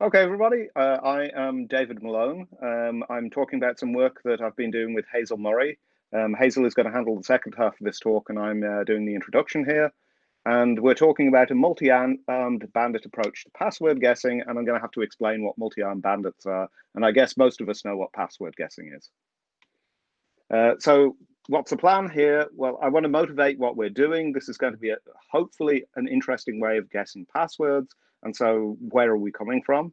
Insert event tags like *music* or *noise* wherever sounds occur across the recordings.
Okay, everybody, uh, I am David Malone. Um, I'm talking about some work that I've been doing with Hazel Murray. Um, Hazel is going to handle the second half of this talk, and I'm uh, doing the introduction here. And we're talking about a multi-armed bandit approach to password guessing, and I'm going to have to explain what multi-armed bandits are. And I guess most of us know what password guessing is. Uh, so what's the plan here? Well, I want to motivate what we're doing. This is going to be a, hopefully an interesting way of guessing passwords. And so where are we coming from?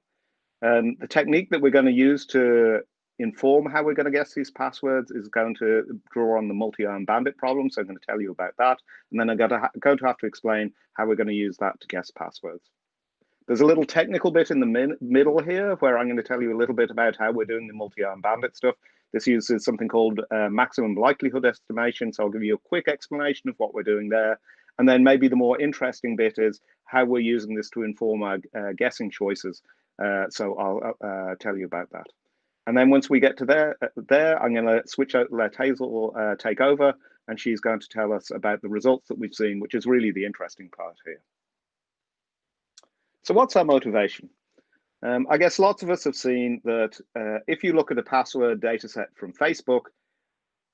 Um, the technique that we're going to use to inform how we're going to guess these passwords is going to draw on the multi-arm bandit problem. So I'm going to tell you about that. And then I'm going to, going to have to explain how we're going to use that to guess passwords. There's a little technical bit in the middle here where I'm going to tell you a little bit about how we're doing the multi-arm bandit stuff. This uses something called uh, maximum likelihood estimation. So I'll give you a quick explanation of what we're doing there. And then maybe the more interesting bit is how we're using this to inform our uh, guessing choices. Uh, so I'll uh, uh, tell you about that. And then once we get to there, uh, there I'm going to switch out, let Hazel take over, and she's going to tell us about the results that we've seen, which is really the interesting part here. So what's our motivation? Um, I guess lots of us have seen that uh, if you look at a password data set from Facebook,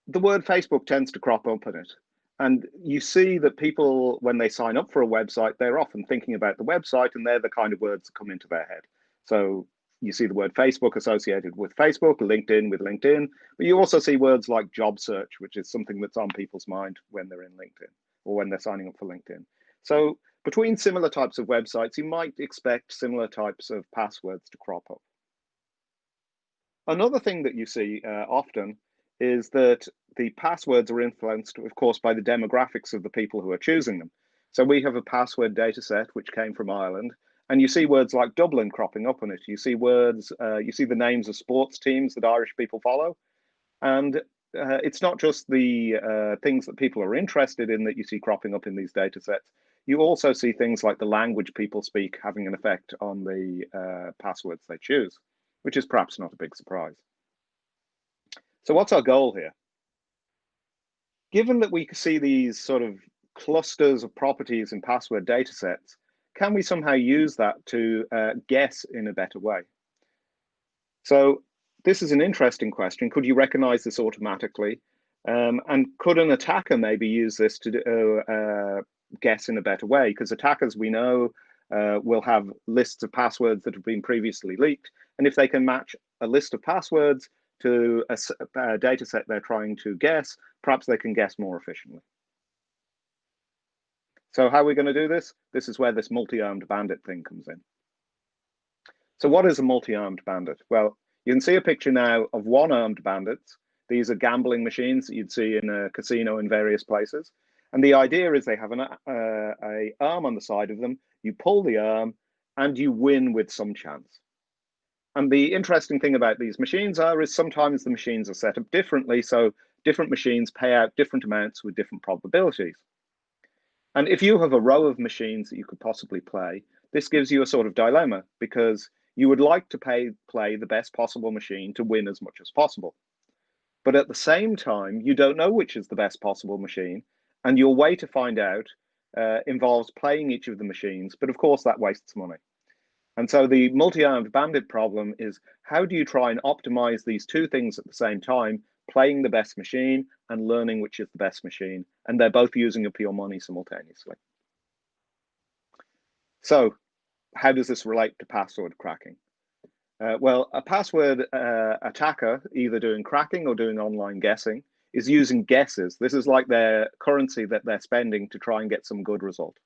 the word Facebook tends to crop up in it. And you see that people, when they sign up for a website, they're often thinking about the website and they're the kind of words that come into their head. So you see the word Facebook associated with Facebook, LinkedIn with LinkedIn, but you also see words like job search, which is something that's on people's mind when they're in LinkedIn or when they're signing up for LinkedIn. So between similar types of websites, you might expect similar types of passwords to crop up. Another thing that you see uh, often is that the passwords are influenced, of course, by the demographics of the people who are choosing them. So we have a password data set which came from Ireland, and you see words like Dublin cropping up on it. You see words, uh, you see the names of sports teams that Irish people follow. And uh, it's not just the uh, things that people are interested in that you see cropping up in these data sets. You also see things like the language people speak having an effect on the uh, passwords they choose, which is perhaps not a big surprise. So what's our goal here? Given that we see these sort of clusters of properties in password data sets, can we somehow use that to uh, guess in a better way? So this is an interesting question. Could you recognize this automatically? Um, and could an attacker maybe use this to uh, uh, guess in a better way because attackers we know uh, will have lists of passwords that have been previously leaked. And if they can match a list of passwords to a, a data set they're trying to guess, perhaps they can guess more efficiently. So how are we going to do this? This is where this multi-armed bandit thing comes in. So what is a multi-armed bandit? Well, you can see a picture now of one-armed bandits. These are gambling machines that you'd see in a casino in various places. And the idea is they have an uh, a arm on the side of them. You pull the arm and you win with some chance. And the interesting thing about these machines are is sometimes the machines are set up differently. So different machines pay out different amounts with different probabilities. And if you have a row of machines that you could possibly play, this gives you a sort of dilemma because you would like to pay, play the best possible machine to win as much as possible. But at the same time, you don't know which is the best possible machine and your way to find out uh, involves playing each of the machines, but of course that wastes money. And so the multi-armed bandit problem is how do you try and optimize these two things at the same time, playing the best machine and learning which is the best machine, and they're both using up your money simultaneously. So how does this relate to password cracking? Uh, well, a password uh, attacker, either doing cracking or doing online guessing, is using guesses. This is like their currency that they're spending to try and get some good result.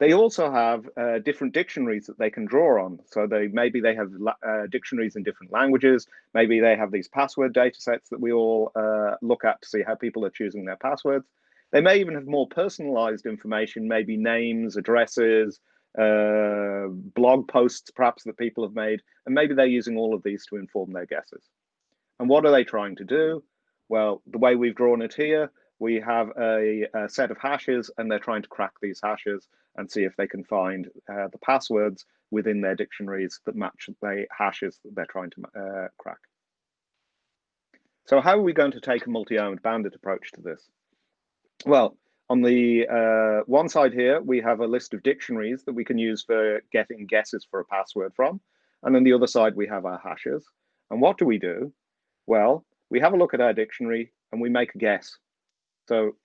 They also have uh, different dictionaries that they can draw on. So they maybe they have uh, dictionaries in different languages. Maybe they have these password data sets that we all uh, look at to see how people are choosing their passwords. They may even have more personalized information, maybe names, addresses, uh, blog posts perhaps that people have made, and maybe they're using all of these to inform their guesses. And what are they trying to do? Well, the way we've drawn it here, we have a, a set of hashes and they're trying to crack these hashes and see if they can find uh, the passwords within their dictionaries that match the hashes that they're trying to uh, crack. So how are we going to take a multi-armed bandit approach to this? Well, On the uh, one side here, we have a list of dictionaries that we can use for getting guesses for a password from. And on the other side, we have our hashes. And what do we do? Well, we have a look at our dictionary and we make a guess. So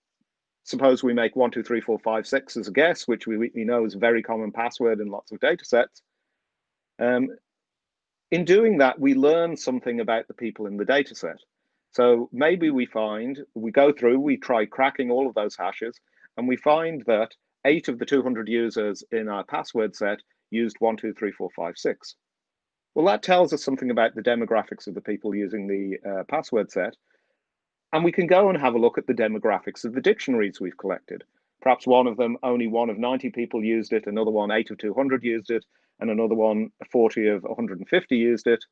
suppose we make one, two, three, four, five, six as a guess, which we, we know is a very common password in lots of data sets. Um, in doing that, we learn something about the people in the data set. So maybe we find, we go through, we try cracking all of those hashes, and we find that eight of the 200 users in our password set used one, two, three, four, five, six. Well, that tells us something about the demographics of the people using the uh, password set. And we can go and have a look at the demographics of the dictionaries we've collected. Perhaps one of them, only one of 90 people used it, another one, eight of 200 used it, and another one, 40 of 150 used it.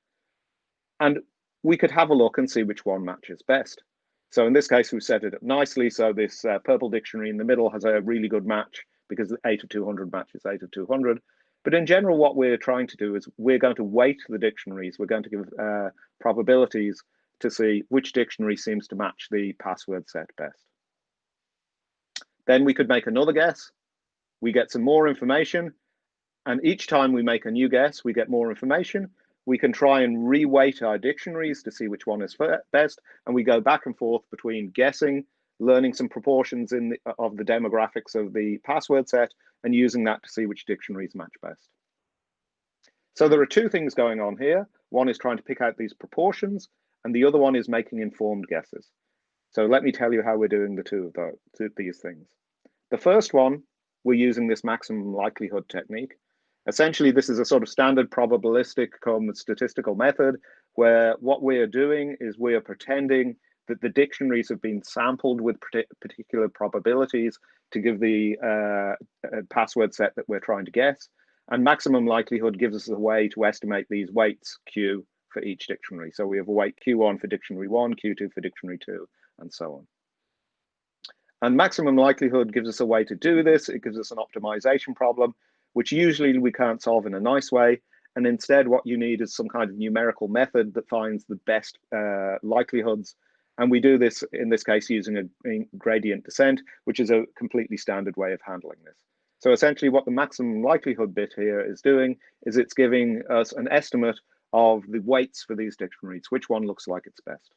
And we could have a look and see which one matches best. So in this case, we've set it up nicely. So this uh, purple dictionary in the middle has a really good match because 8 of 200 matches 8 of 200. But in general, what we're trying to do is we're going to weight the dictionaries. We're going to give uh, probabilities to see which dictionary seems to match the password set best. Then we could make another guess. We get some more information. And each time we make a new guess, we get more information. We can try and reweight our dictionaries to see which one is best, and we go back and forth between guessing, learning some proportions in the, uh, of the demographics of the password set, and using that to see which dictionaries match best. So there are two things going on here. One is trying to pick out these proportions, and the other one is making informed guesses. So let me tell you how we're doing the two of those, these things. The first one, we're using this maximum likelihood technique. Essentially, this is a sort of standard probabilistic statistical method where what we are doing is we are pretending that the dictionaries have been sampled with particular probabilities to give the uh, uh, password set that we're trying to guess. And maximum likelihood gives us a way to estimate these weights Q for each dictionary. So we have a weight Q1 for dictionary one, Q2 for dictionary two, and so on. And maximum likelihood gives us a way to do this. It gives us an optimization problem which usually we can't solve in a nice way. And instead, what you need is some kind of numerical method that finds the best uh, likelihoods. And we do this, in this case, using a gradient descent, which is a completely standard way of handling this. So essentially what the maximum likelihood bit here is doing is it's giving us an estimate of the weights for these dictionaries, which one looks like it's best.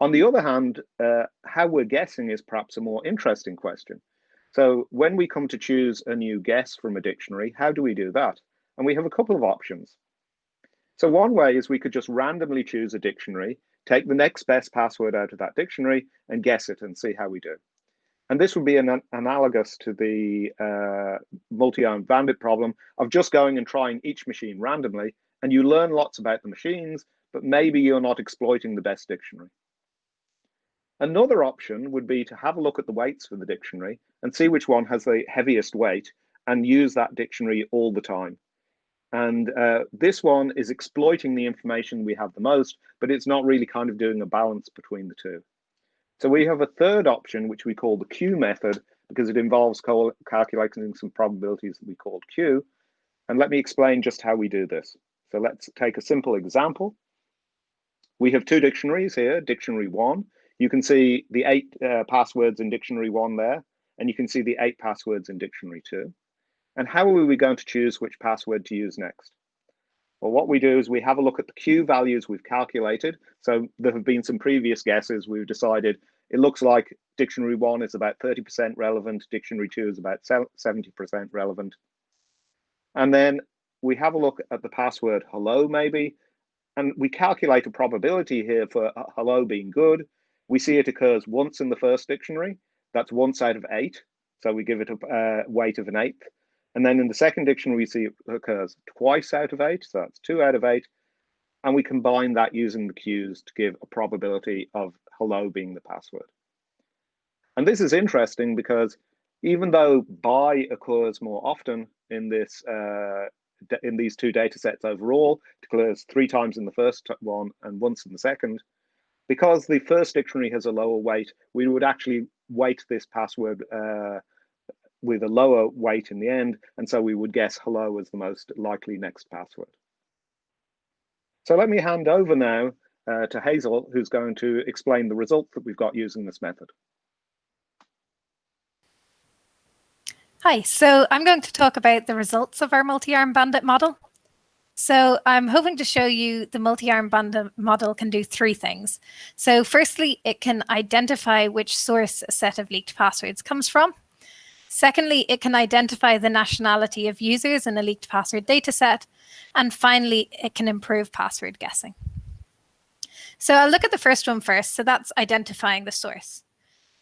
On the other hand, uh, how we're guessing is perhaps a more interesting question. So when we come to choose a new guess from a dictionary, how do we do that? And we have a couple of options. So one way is we could just randomly choose a dictionary, take the next best password out of that dictionary and guess it and see how we do. And this would be an, analogous to the uh, multi-armed bandit problem of just going and trying each machine randomly and you learn lots about the machines, but maybe you're not exploiting the best dictionary. Another option would be to have a look at the weights for the dictionary and see which one has the heaviest weight and use that dictionary all the time. And uh, this one is exploiting the information we have the most, but it's not really kind of doing a balance between the two. So we have a third option, which we call the Q method, because it involves calculating some probabilities that we called Q. And let me explain just how we do this. So let's take a simple example. We have two dictionaries here, dictionary one, you can see the eight uh, passwords in dictionary one there, and you can see the eight passwords in dictionary two. And how are we going to choose which password to use next? Well, what we do is we have a look at the Q values we've calculated. So there have been some previous guesses. We've decided it looks like dictionary one is about 30% relevant, dictionary two is about 70% relevant. And then we have a look at the password hello, maybe, and we calculate a probability here for hello being good we see it occurs once in the first dictionary. That's once out of eight. So we give it a uh, weight of an eighth. And then in the second dictionary, we see it occurs twice out of eight. So that's two out of eight. And we combine that using the cues to give a probability of hello being the password. And this is interesting because even though bye occurs more often in this uh, in these two data sets overall, it occurs three times in the first one and once in the second, because the first dictionary has a lower weight, we would actually weight this password uh, with a lower weight in the end. And so we would guess hello as the most likely next password. So let me hand over now uh, to Hazel, who's going to explain the results that we've got using this method. Hi, so I'm going to talk about the results of our multi-arm bandit model. So I'm hoping to show you the multi-arm bandit model can do three things. So firstly, it can identify which source a set of leaked passwords comes from. Secondly, it can identify the nationality of users in a leaked password dataset. And finally, it can improve password guessing. So I'll look at the first one first. So that's identifying the source.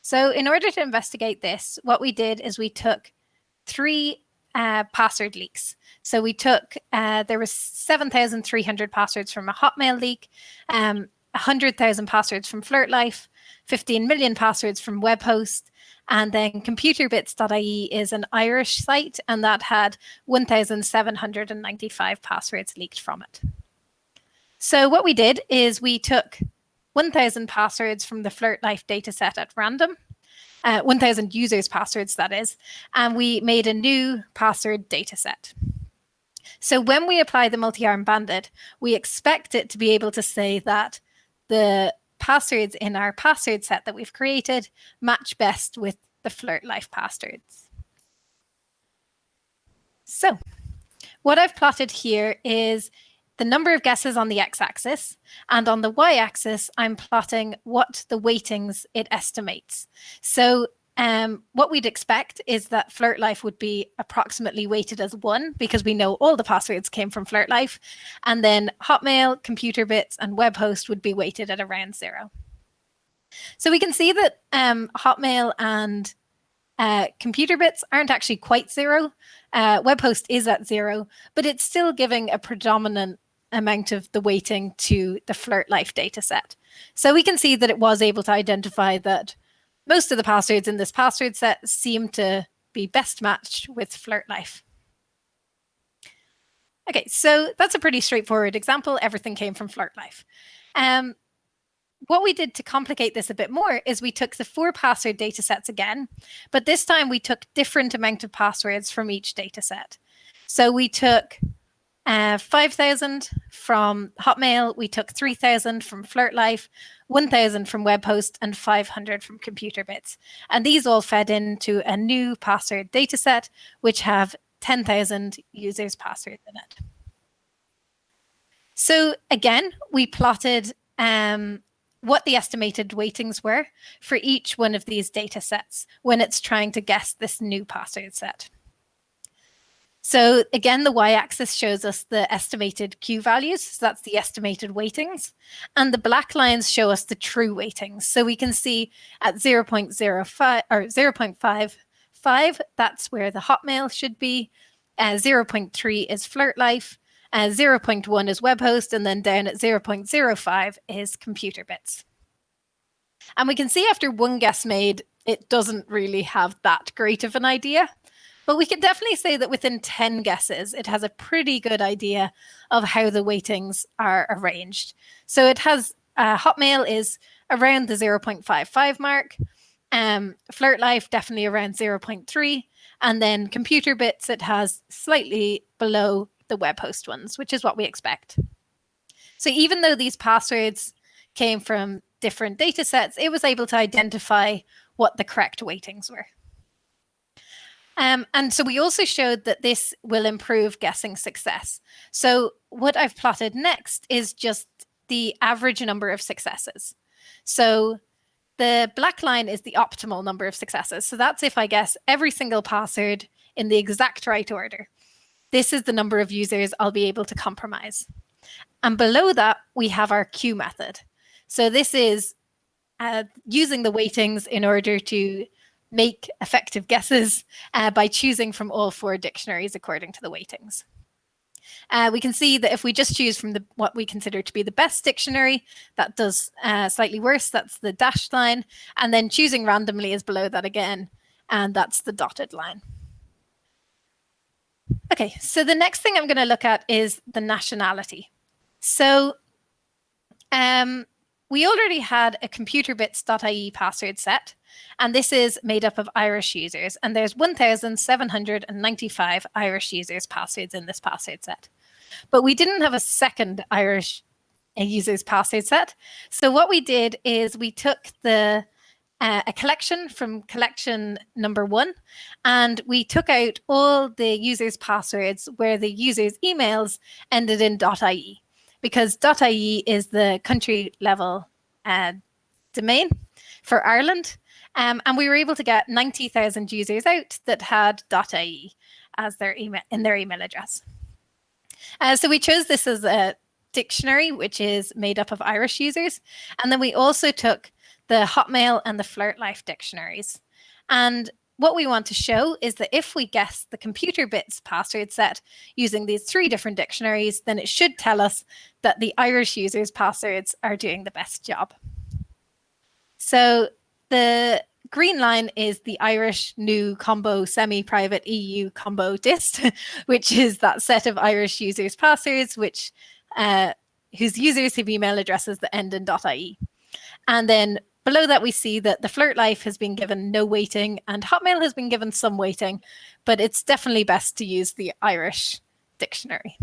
So in order to investigate this, what we did is we took three uh, password leaks. So we took, uh, there was 7,300 passwords from a Hotmail leak, um, 100,000 passwords from FlirtLife, 15 million passwords from web Webhost, and then computerbits.ie is an Irish site, and that had 1,795 passwords leaked from it. So what we did is we took 1,000 passwords from the Flirt FlirtLife dataset at random, uh, 1,000 users' passwords, that is, and we made a new password dataset. So when we apply the multi-arm bandit, we expect it to be able to say that the passwords in our password set that we've created match best with the Flirt Life passwords. So what I've plotted here is the number of guesses on the x-axis, and on the y-axis, I'm plotting what the weightings it estimates. So um, what we'd expect is that FlirtLife would be approximately weighted as one because we know all the passwords came from FlirtLife. And then Hotmail, ComputerBits, and Webhost would be weighted at around zero. So we can see that um, Hotmail and uh, ComputerBits aren't actually quite zero. Uh, Webhost is at zero, but it's still giving a predominant amount of the weighting to the FlirtLife dataset. So we can see that it was able to identify that most of the passwords in this password set seem to be best matched with Flirt Life. Okay, so that's a pretty straightforward example. Everything came from FlirtLife. Um, what we did to complicate this a bit more is we took the four password data sets again, but this time we took different amount of passwords from each data set. So we took uh, 5,000 from Hotmail. We took 3,000 from FlirtLife, 1,000 from Webhost, and 500 from ComputerBits. And these all fed into a new password dataset, which have 10,000 users' passwords in it. So again, we plotted um, what the estimated weightings were for each one of these data sets when it's trying to guess this new password set. So again, the y-axis shows us the estimated Q values. So that's the estimated weightings. And the black lines show us the true weightings. So we can see at 0.05 or 0.55, that's where the Hotmail should be. Uh, 0.3 is FlirtLife. Uh, 0.1 is Webhost. And then down at 0.05 is computer bits. And we can see after one guess made, it doesn't really have that great of an idea. But we can definitely say that within 10 guesses, it has a pretty good idea of how the weightings are arranged. So it has uh, Hotmail is around the 0.55 mark. Um, FlirtLife definitely around 0.3. And then Computer Bits, it has slightly below the web host ones, which is what we expect. So even though these passwords came from different data sets, it was able to identify what the correct weightings were. Um, and so we also showed that this will improve guessing success. So what I've plotted next is just the average number of successes. So the black line is the optimal number of successes. So that's if I guess every single password in the exact right order. This is the number of users I'll be able to compromise. And below that, we have our Q method. So this is uh, using the weightings in order to make effective guesses uh, by choosing from all four dictionaries according to the weightings. Uh, we can see that if we just choose from the what we consider to be the best dictionary, that does uh, slightly worse. That's the dashed line. And then choosing randomly is below that again. And that's the dotted line. Okay, so the next thing I'm going to look at is the nationality. So um, we already had a computerbits.ie password set, and this is made up of Irish users. And there's 1,795 Irish users passwords in this password set. But we didn't have a second Irish users password set. So what we did is we took the uh, a collection from collection number one, and we took out all the users' passwords where the users' emails ended in .ie, because .ie is the country level uh, domain for Ireland. Um, and we were able to get 90,000 users out that had .ie as their email in their email address. Uh, so we chose this as a dictionary, which is made up of Irish users. And then we also took the Hotmail and the Flirt Life dictionaries. And what we want to show is that if we guess the computer bits password set using these three different dictionaries, then it should tell us that the Irish users' passwords are doing the best job. So the green line is the Irish new combo semi-private EU combo dist, *laughs* which is that set of Irish users' passwords, which uh, whose users have email addresses that end in .ie. And then below that, we see that the flirt life has been given no weighting and Hotmail has been given some weighting, but it's definitely best to use the Irish dictionary.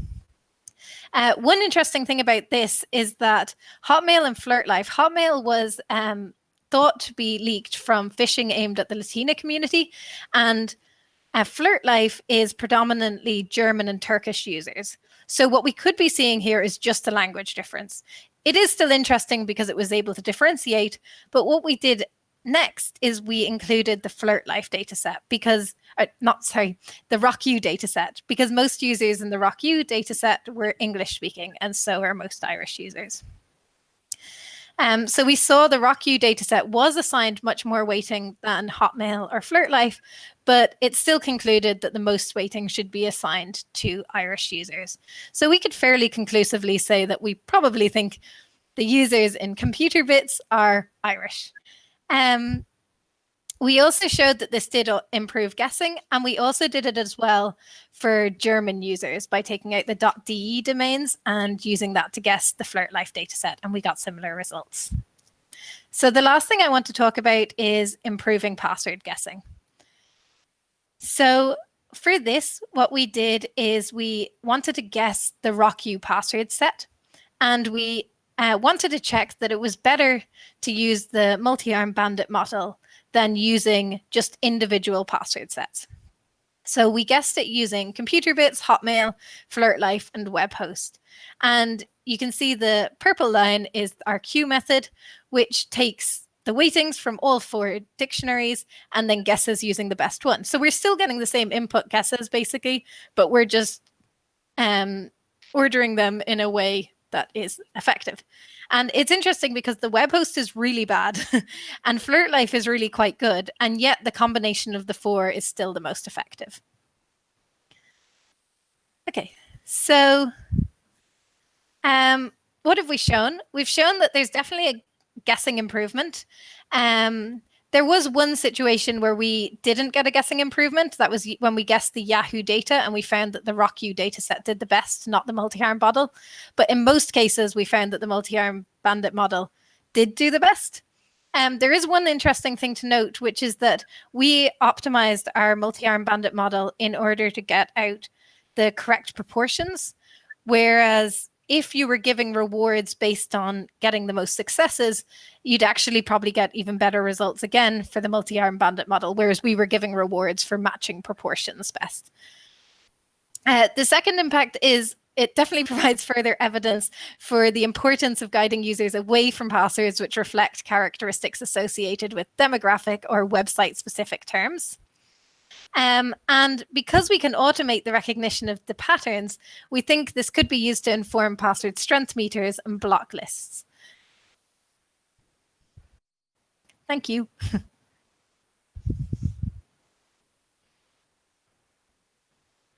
Uh, one interesting thing about this is that Hotmail and Flirt Life, Hotmail was um, thought to be leaked from phishing aimed at the Latina community. And uh, FlirtLife is predominantly German and Turkish users. So what we could be seeing here is just a language difference. It is still interesting because it was able to differentiate, but what we did next is we included the FlirtLife dataset because, uh, not sorry, the RockYou dataset because most users in the RockYou dataset were English speaking and so are most Irish users. Um, so we saw the RockYou dataset was assigned much more weighting than Hotmail or FlirtLife, but it still concluded that the most weighting should be assigned to Irish users. So we could fairly conclusively say that we probably think the users in computer bits are Irish. Um, we also showed that this did improve guessing, and we also did it as well for German users by taking out the .de domains and using that to guess the FlirtLife dataset, and we got similar results. So the last thing I want to talk about is improving password guessing. So for this, what we did is we wanted to guess the RockYou password set, and we uh, wanted to check that it was better to use the multi-arm bandit model than using just individual password sets. So we guessed it using computer bits, Hotmail, FlirtLife, and Webhost. And you can see the purple line is our Q method, which takes the weightings from all four dictionaries and then guesses using the best one. So we're still getting the same input guesses basically, but we're just um, ordering them in a way that is effective. And it's interesting because the web host is really bad *laughs* and flirt life is really quite good. And yet the combination of the four is still the most effective. Okay, so um, what have we shown? We've shown that there's definitely a guessing improvement. Um, there was one situation where we didn't get a guessing improvement. That was when we guessed the Yahoo data and we found that the RockYou data set did the best, not the multi-arm model. But in most cases, we found that the multi-arm bandit model did do the best. Um, there is one interesting thing to note, which is that we optimized our multi-arm bandit model in order to get out the correct proportions, whereas if you were giving rewards based on getting the most successes, you'd actually probably get even better results again for the multi-arm bandit model, whereas we were giving rewards for matching proportions best. Uh, the second impact is it definitely *laughs* provides further evidence for the importance of guiding users away from passwords which reflect characteristics associated with demographic or website specific terms. Um, and because we can automate the recognition of the patterns, we think this could be used to inform password strength meters and block lists. Thank you. *laughs*